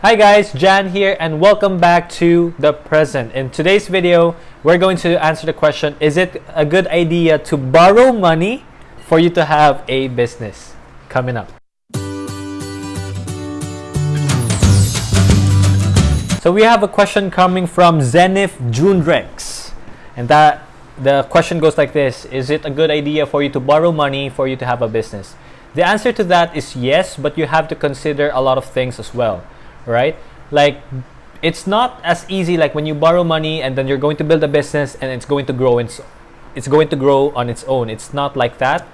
Hi guys, Jan here and welcome back to The Present. In today's video, we're going to answer the question, is it a good idea to borrow money for you to have a business? Coming up. So we have a question coming from Zenith Jundrex. And that the question goes like this, is it a good idea for you to borrow money for you to have a business? The answer to that is yes, but you have to consider a lot of things as well right? Like it's not as easy like when you borrow money and then you're going to build a business and it's going to grow it's it's going to grow on its own. It's not like that.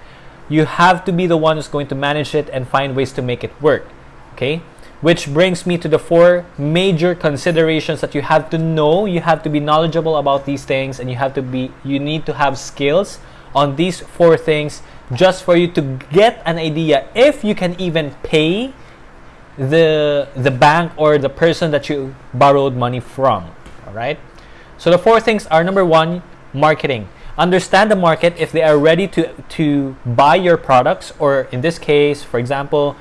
You have to be the one who's going to manage it and find ways to make it work. Okay? Which brings me to the four major considerations that you have to know. You have to be knowledgeable about these things and you have to be you need to have skills on these four things just for you to get an idea if you can even pay the the bank or the person that you borrowed money from all right? So the four things are number one marketing. Understand the market. If they are ready to to buy your products or in this case for example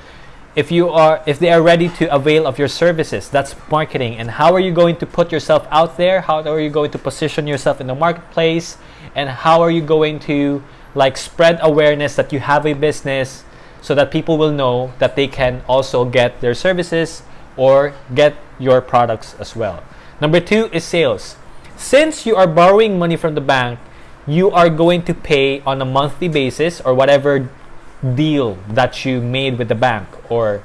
if you are if they are ready to avail of your services that's marketing. And how are you going to put yourself out there? How are you going to position yourself in the marketplace? And how are you going to like spread awareness that you have a business so that people will know that they can also get their services or get your products as well. Number two is sales. Since you are borrowing money from the bank, you are going to pay on a monthly basis or whatever deal that you made with the bank or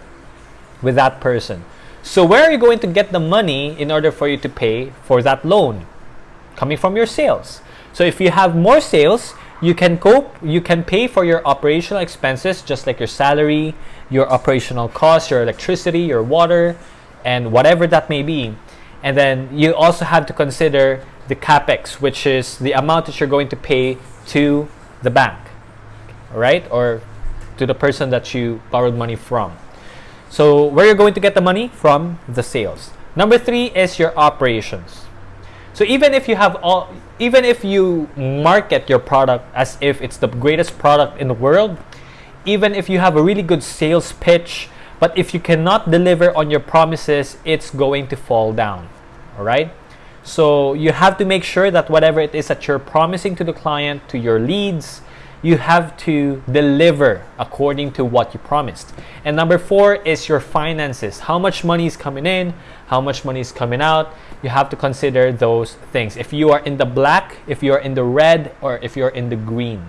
with that person. So where are you going to get the money in order for you to pay for that loan? Coming from your sales. So if you have more sales, you can cope you can pay for your operational expenses just like your salary your operational costs your electricity your water and whatever that may be. And then you also have to consider the capex which is the amount that you're going to pay to the bank right or to the person that you borrowed money from. So where you're going to get the money? From the sales. Number three is your operations so even if you have all, even if you market your product as if it's the greatest product in the world, even if you have a really good sales pitch, but if you cannot deliver on your promises, it's going to fall down. All right. So you have to make sure that whatever it is that you're promising to the client, to your leads, you have to deliver according to what you promised. And number four is your finances. How much money is coming in? How much money is coming out? You have to consider those things. If you are in the black, if you are in the red, or if you're in the green.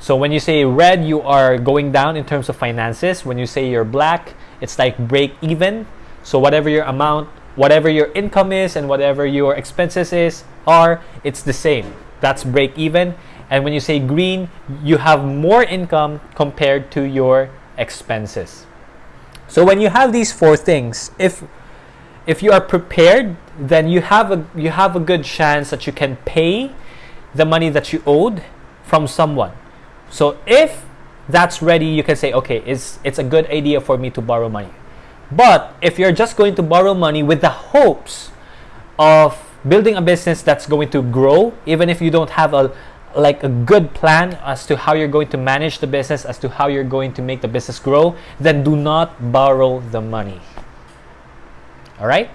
So when you say red, you are going down in terms of finances. When you say you're black, it's like break even. So whatever your amount, whatever your income is and whatever your expenses is are, it's the same. That's break even and when you say green, you have more income compared to your expenses. So when you have these four things, if if you are prepared, then you have a you have a good chance that you can pay the money that you owed from someone. So if that's ready, you can say, okay, it's it's a good idea for me to borrow money. But if you're just going to borrow money with the hopes of building a business that's going to grow, even if you don't have a, like a good plan as to how you're going to manage the business, as to how you're going to make the business grow, then do not borrow the money. All right?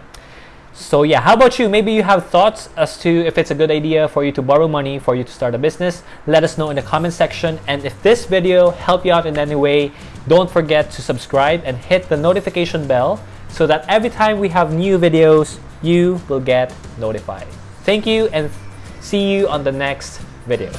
So yeah, how about you? Maybe you have thoughts as to if it's a good idea for you to borrow money for you to start a business. Let us know in the comment section. And if this video helped you out in any way, don't forget to subscribe and hit the notification bell so that every time we have new videos, you will get notified. Thank you and see you on the next video.